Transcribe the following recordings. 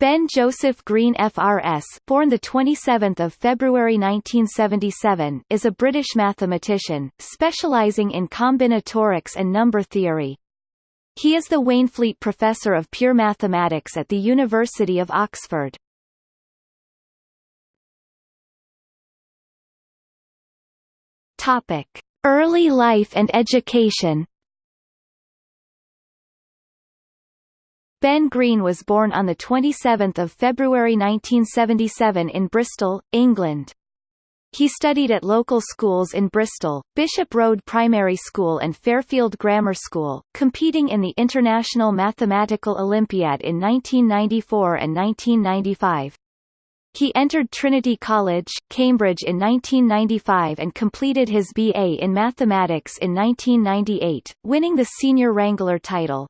Ben Joseph Green FRS, born the 27th of February 1977, is a British mathematician specializing in combinatorics and number theory. He is the Waynflete Professor of Pure Mathematics at the University of Oxford. Topic: Early life and education. Ben Green was born on 27 February 1977 in Bristol, England. He studied at local schools in Bristol, Bishop Road Primary School and Fairfield Grammar School, competing in the International Mathematical Olympiad in 1994 and 1995. He entered Trinity College, Cambridge in 1995 and completed his BA in mathematics in 1998, winning the Senior Wrangler title.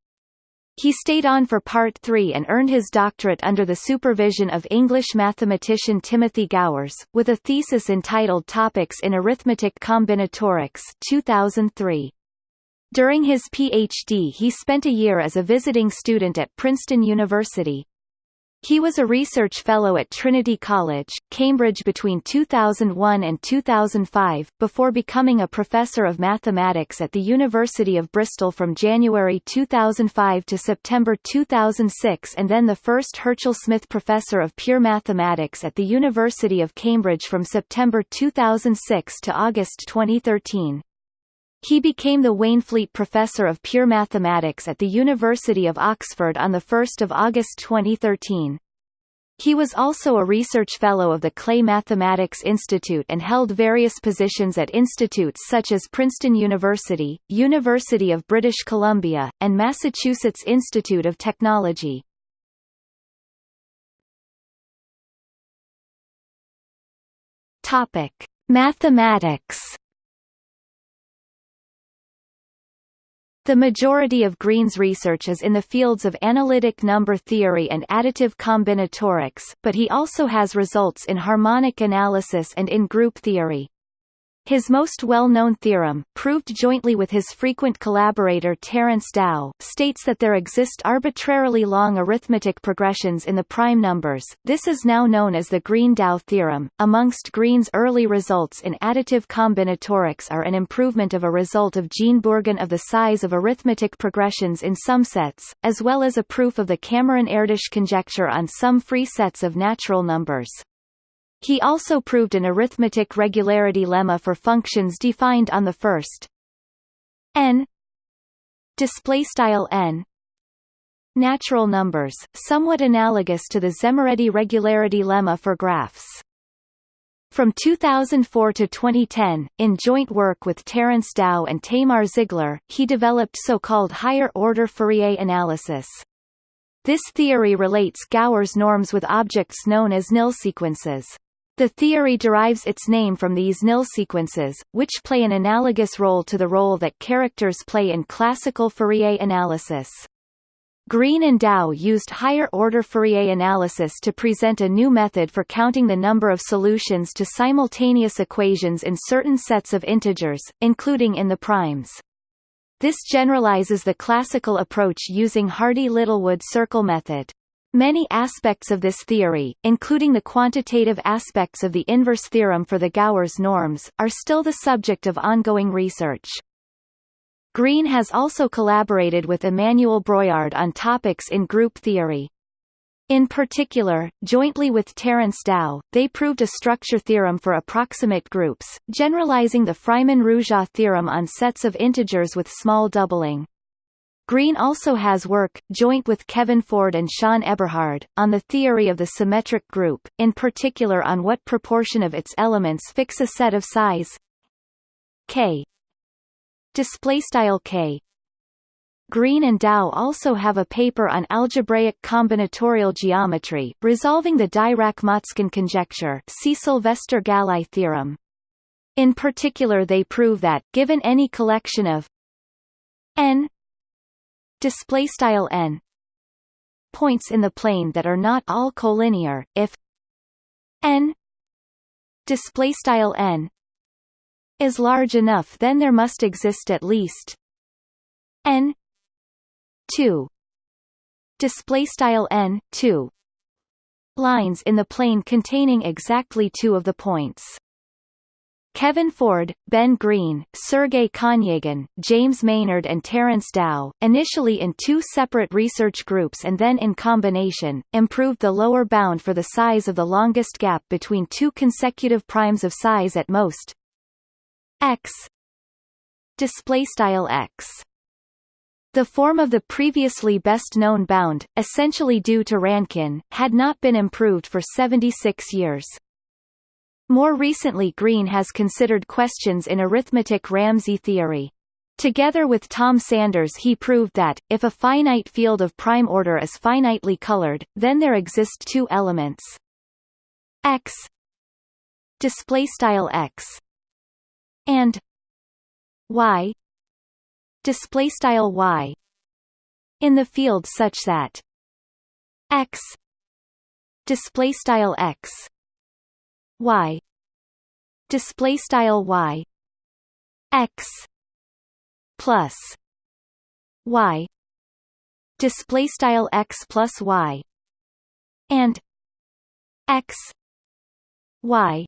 He stayed on for Part 3 and earned his doctorate under the supervision of English mathematician Timothy Gowers, with a thesis entitled Topics in Arithmetic Combinatorics 2003. During his PhD he spent a year as a visiting student at Princeton University, he was a research fellow at Trinity College, Cambridge between 2001 and 2005, before becoming a professor of mathematics at the University of Bristol from January 2005 to September 2006 and then the first Herchel Smith Professor of Pure Mathematics at the University of Cambridge from September 2006 to August 2013. He became the Waynflete Professor of Pure Mathematics at the University of Oxford on 1 August 2013. He was also a research fellow of the Clay Mathematics Institute and held various positions at institutes such as Princeton University, University of British Columbia, and Massachusetts Institute of Technology. Topic: Mathematics The majority of Green's research is in the fields of analytic number theory and additive combinatorics, but he also has results in harmonic analysis and in group theory. His most well-known theorem, proved jointly with his frequent collaborator Terence Tao, states that there exist arbitrarily long arithmetic progressions in the prime numbers. This is now known as the Green-Tao theorem. Amongst Green's early results in additive combinatorics are an improvement of a result of Jean Bourgain of the size of arithmetic progressions in some sets, as well as a proof of the Cameron-Erdős conjecture on sum-free sets of natural numbers. He also proved an arithmetic regularity lemma for functions defined on the first n display style n natural numbers, somewhat analogous to the Szemerédi regularity lemma for graphs. From 2004 to 2010, in joint work with Terence Tao and Tamar Ziegler, he developed so-called higher-order Fourier analysis. This theory relates Gowers norms with objects known as nil sequences. The theory derives its name from these nil sequences, which play an analogous role to the role that characters play in classical Fourier analysis. Green and Tao used higher-order Fourier analysis to present a new method for counting the number of solutions to simultaneous equations in certain sets of integers, including in the primes. This generalizes the classical approach using Hardy-Littlewood circle method. Many aspects of this theory, including the quantitative aspects of the inverse theorem for the Gowers norms, are still the subject of ongoing research. Green has also collaborated with Emmanuel Breuillard on topics in group theory. In particular, jointly with Terence Tao, they proved a structure theorem for approximate groups, generalizing the Freiman-Ruzsa theorem on sets of integers with small doubling. Green also has work, joint with Kevin Ford and Sean Eberhard, on the theory of the symmetric group, in particular on what proportion of its elements fix a set of size k. K. Green and Tao also have a paper on algebraic combinatorial geometry, resolving the Dirac-Motzkin conjecture see Sylvester-Gallai theorem. In particular they prove that, given any collection of n display style n points in the plane that are not all collinear if n display style n is large enough then there must exist at least n 2 display style n 2 lines in the plane containing exactly two of the points. Kevin Ford, Ben Green, Sergei Konyagin, James Maynard and Terence Tao, initially in two separate research groups and then in combination, improved the lower bound for the size of the longest gap between two consecutive primes of size at most. X. Display style x. The form of the previously best-known bound, essentially due to Rankin, had not been improved for 76 years. More recently Green has considered questions in arithmetic Ramsey theory. Together with Tom Sanders he proved that, if a finite field of prime order is finitely colored, then there exist two elements x x and y y in the field such that x x y. Display style y. X. Plus. Y. Display style x plus y. And x. Y.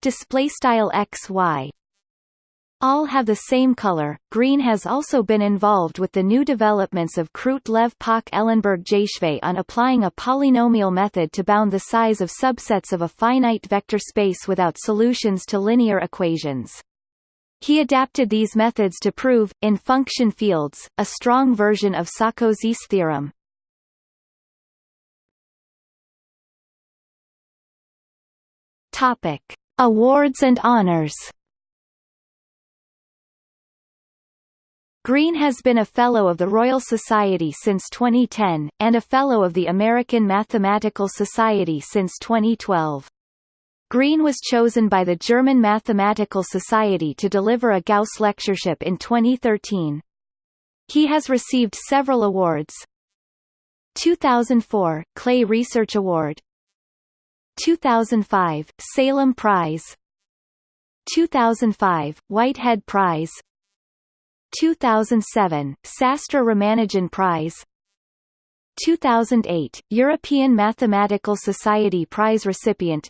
Display style x y all have the same color. Green has also been involved with the new developments of Croot-Lev Pach-Ellenberg-Jashve on applying a polynomial method to bound the size of subsets of a finite vector space without solutions to linear equations. He adapted these methods to prove, in function fields, a strong version of Sarkozy's theorem. Topic: Awards and honors. Green has been a Fellow of the Royal Society since 2010, and a Fellow of the American Mathematical Society since 2012. Green was chosen by the German Mathematical Society to deliver a Gauss lectureship in 2013. He has received several awards 2004 Clay Research Award 2005 Salem Prize 2005 Whitehead Prize 2007, Sastra Ramanujan Prize. 2008, European Mathematical Society Prize recipient.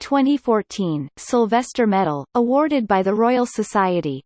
2014, Sylvester Medal, awarded by the Royal Society